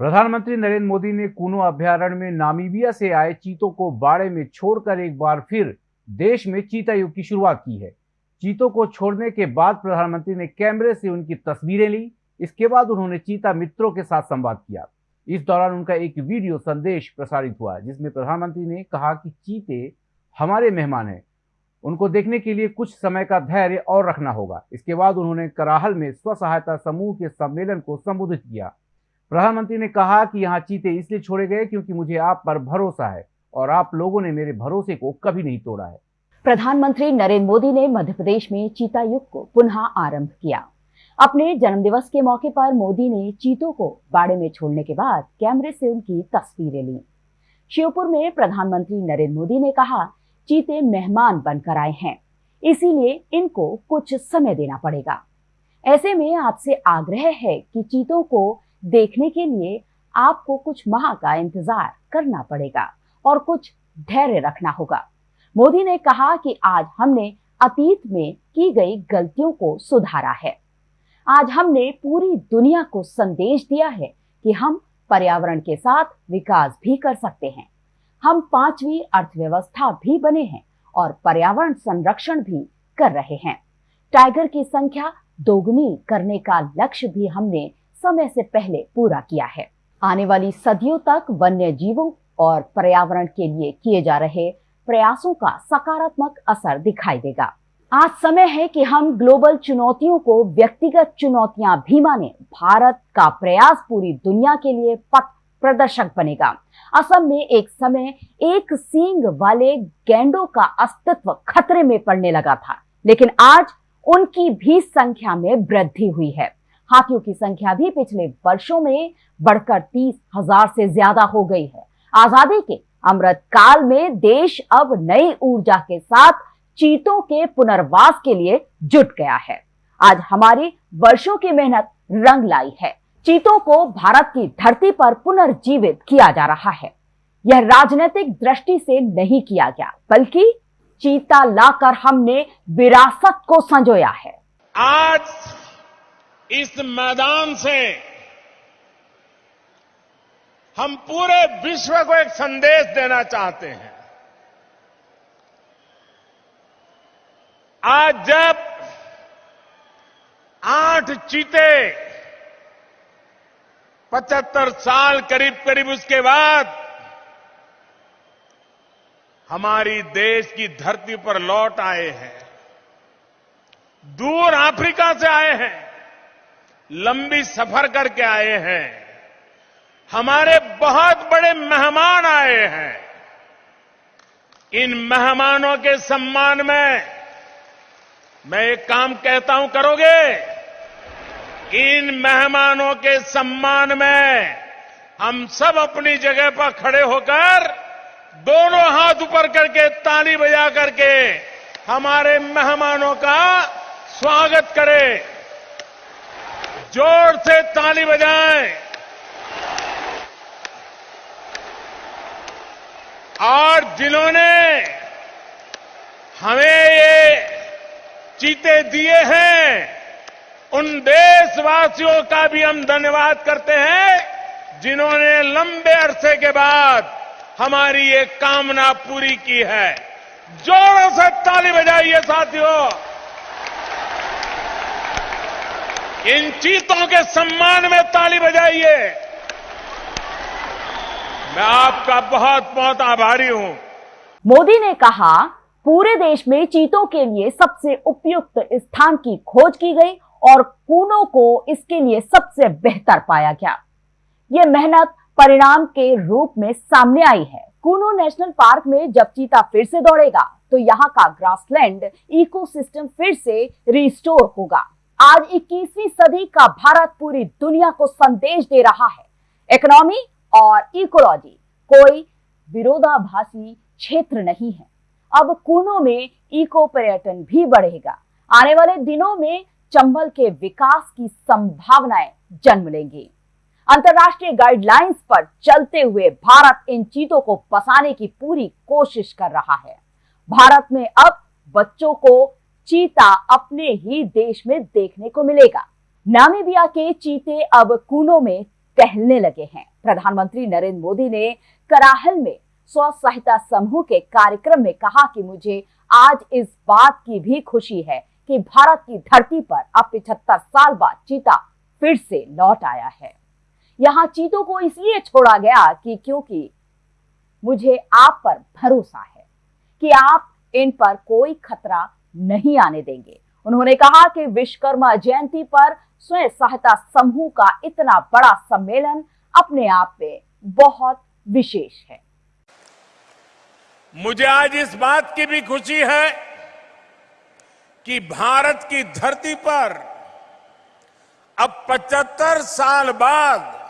प्रधानमंत्री नरेंद्र मोदी ने कूनो अभ्यारण्य में नामीबिया से आए चीतों को बाड़े में छोड़कर एक बार फिर देश में चीता युग की शुरुआत की है। चीतों को छोड़ने के बाद प्रधानमंत्री ने कैमरे से उनकी तस्वीरें ली, इसके बाद उन्होंने चीता मित्रों के साथ संवाद किया। इस दौरान उनका एक वीडियो संदेश प्रसारित हुआ, जिसमें प्रधानमंत्री ने कहा कि चीते हमारे मेहमान हैं। उनको देखने के लिए कुछ समय का धैर्य और रखना होगा। इसके बाद उन्होंने कराहल में स्व सहायता समूह के सम्मेलन को संबोधित किया। प्रधानमंत्री ने कहा कि यहाँ चीते इसलिए छोड़े गए क्योंकि मुझे आप पर भरोसा है और आप लोगों ने मेरे भरोसे को कभी नहीं तोड़ा है। प्रधानमंत्री नरेंद्र मोदी ने मध्य प्रदेश में चीता युग को पुनः आरंभ किया। अपने जन्मदिवस के मौके पर मोदी ने चीतों को बाड़े में छोड़ने के बाद कैमरे से उनकी तस्वीरें ली। शिवपुर में प्रधानमंत्री नरेंद्र मोदी ने कहा, चीते मेहमान बनकर आए हैं, इसीलिए इनको कुछ समय देना पड़ेगा। ऐसे में आपसे आग्रह है कि चीतों को देखने के लिए आपको कुछ माह का इंतज़ार करना पड़ेगा और कुछ धैर्य रखना होगा। मोदी ने कहा कि आज हमने अतीत में की गई गलतियों को सुधारा है। आज हमने पूरी दुनिया को संदेश दिया है कि हम पर्यावरण के साथ विकास भी कर सकते हैं। हम पांचवी अर्थव्यवस्था भी बने हैं और पर्यावरण संरक्षण भी कर रहे हैं। टाइगर की संख्या दोगुनी करने का लक्ष्य भी हमने समय से पहले पूरा किया है। आने वाली सदियों तक वन्य जीवों और पर्यावरण के लिए किए जा रहे प्रयासों का सकारात्मक असर दिखाई देगा। आज समय है कि हम ग्लोबल चुनौतियों को व्यक्तिगत चुनौतियाँ भी माने। भारत का प्रयास पूरी दुनिया के लिए पथ प्रदर्शक बनेगा। असम में एक समय एक सींग वाले गैंडों का अस्तित्व खतरे में पड़ने लगा था, लेकिन आज उनकी भी संख्या में वृद्धि हुई है। हाथियों की संख्या भी पिछले वर्षों में बढ़कर तीस हज़ार से ज़्यादा हो गई है। आज़ादी के अमृत काल में देश अब नई ऊर्जा के साथ चीतों के पुनर्वास के लिए जुट गया है। आज हमारी वर्षों की मेहनत रंग लाई है। चीतों को भारत की धरती पर पुनर्जीवित किया जा रहा है। यह राजनीतिक दृष्टि से नहीं किया गया, बल्कि चीता लाकर हमने विरासत को संजोया है। आज इस मैदान से हम पूरे विश्व को एक संदेश देना चाहते हैं। आज जब आठ चीते पचहत्तर साल करीब करीब उसके बाद हमारी देश की धरती पर लौट आए हैं, दूर अफ्रीका से आए हैं। लंबी सफ़र करके आए हैं। हमारे बहुत बड़े मेहमान आए हैं। इन मेहमानों के सम्मान में मैं एक काम कहता हूँ, करोगे? इन मेहमानों के सम्मान में हम सब अपनी जगह पर खड़े होकर दोनों हाथ ऊपर करके ताली बजा करके हमारे मेहमानों का स्वागत करें। ज़ोर से ताली बजाएँ। और जिन्होंने हमें ये चीते दिए हैं, उन देशवासियों का भी हम धन्यवाद करते हैं, जिन्होंने लंबे अरसे के बाद हमारी ये कामना पूरी की है। जोरों से ताली बजाइए साथियों। इन चीतों के सम्मान में ताली बजाइए। मैं आपका बहुत बहुत आभारी हूँ। मोदी ने कहा, पूरे देश में चीतों के लिए सबसे उपयुक्त स्थान की खोज की गई और कूनों को इसके लिए सबसे बेहतर पाया गया। ये मेहनत परिणाम के रूप में सामने आई है। कूनो नेशनल पार्क में जब चीता फिर से दौड़ेगा तो यहाँ का ग्रासलैंड इकोसिस्टम फिर से रिस्टोर होगा। आज 21वीं सदी का भारत पूरी दुनिया को संदेश दे रहा है। इकोनॉमी और इकोलॉजी कोई विरोधाभासी क्षेत्र नहीं है। अब कूनों में इको पर्यटन भी बढ़ेगा। आने वाले दिनों में चंबल के विकास की संभावनाएँ जन्म लेंगी। अंतर्राष्ट्रीय गाइडलाइंस पर चलते हुए भारत इन चीज़ों को बसाने की पूरी कोशिश कर रहा है। भारत में अब बच्चों को चीता अपने ही देश में देखने को मिलेगा। नामीबिया के चीते अब कूनों में टहलने लगे हैं। प्रधानमंत्री नरेंद्र मोदी ने कराहल में स्व सहायता समूह के कार्यक्रम में कहा कि मुझे आज इस बात की भी खुशी है कि भारत की धरती पर अब पिछहत्तर साल बाद चीता फिर से लौट आया है। यहाँ चीतों को इसलिए छोड़ा गया कि क्योंकि मुझे आप पर भरोसा है कि आप इन पर कोई खतरा नहीं आने देंगे। उन्होंने कहा कि विश्वकर्मा जयंती पर स्वयं सहायता समूह का इतना बड़ा सम्मेलन अपने आप में बहुत विशेष है। मुझे आज इस बात की भी खुशी है कि भारत की धरती पर अब 75 साल बाद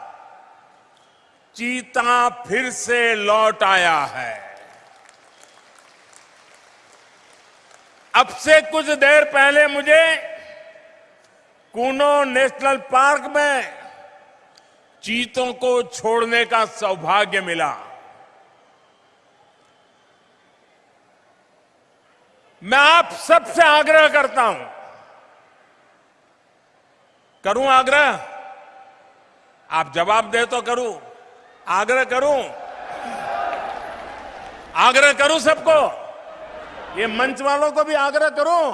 चीता फिर से लौट आया है। अब से कुछ देर पहले मुझे कूनो नेशनल पार्क में चीतों को छोड़ने का सौभाग्य मिला। मैं आप सबसे आग्रह करता हूँ, करूँ आग्रह? आप जवाब दे तो करूँ। आग्रह करूँ? आग्रह करूँ सबको? ये मंच वालों को भी आग्रह करूँ?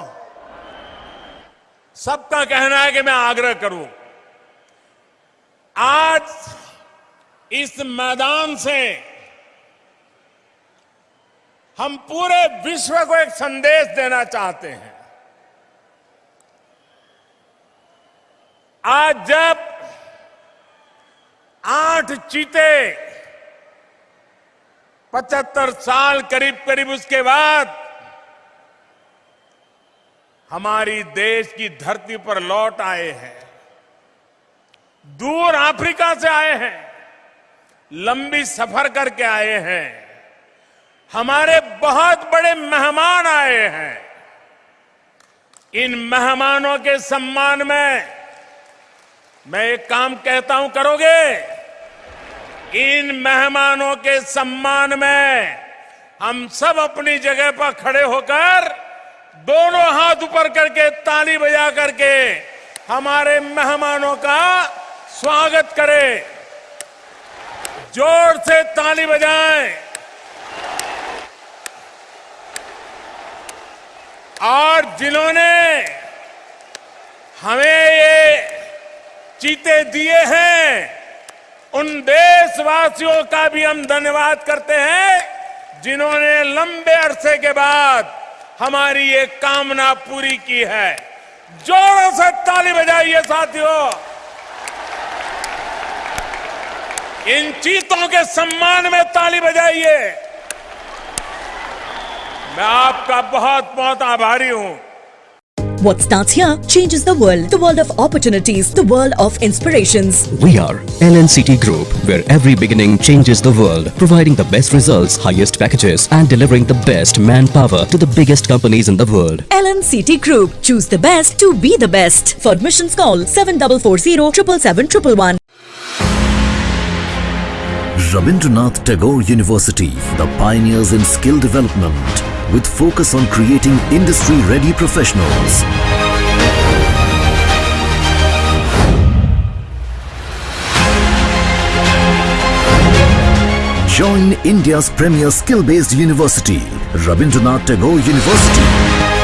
सबका कहना है कि मैं आग्रह करूँ। आज इस मैदान से हम पूरे विश्व को एक संदेश देना चाहते हैं। आज जब आठ चीते पचहत्तर साल करीब करीब उसके बाद हमारी देश की धरती पर लौट आए हैं। दूर अफ्रीका से आए हैं। लंबी सफ़र करके आए हैं। हमारे बहुत बड़े मेहमान आए हैं। इन मेहमानों के सम्मान में मैं एक काम कहता हूँ, करोगे? इन मेहमानों के सम्मान में हम सब अपनी जगह पर खड़े होकर दोनों हाथ ऊपर करके, ताली बजा करके हमारे मेहमानों का स्वागत करें। ज़ोर से ताली बजाएँ। और जिन्होंने हमें ये चीते दिए हैं, उन देशवासियों का भी हम धन्यवाद करते हैं, जिन्होंने लंबे अरसे के बाद हमारी ये कामना पूरी की है। जोरों से ताली बजाइए साथियों। इन चीतों के सम्मान में ताली बजाइए। मैं आपका बहुत बहुत आभारी हूँ। What starts here changes the world. The world of opportunities, the world of inspirations. We are LNCT Group, where every beginning changes the world, providing the best results, highest packages, and delivering the best manpower to the biggest companies in the world. LNCT Group. Choose the best to be the best. For admissions, call 7440 777 Rabindranath Tagore University, the pioneers in skill development, with focus on creating industry-ready professionals. Join India's premier skill-based university, Rabindranath Tagore University.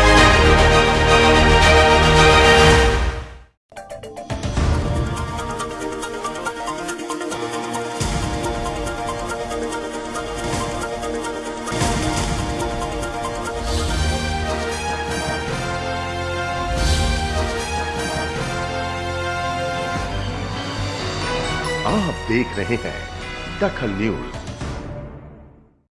देख रहे हैं दखल news.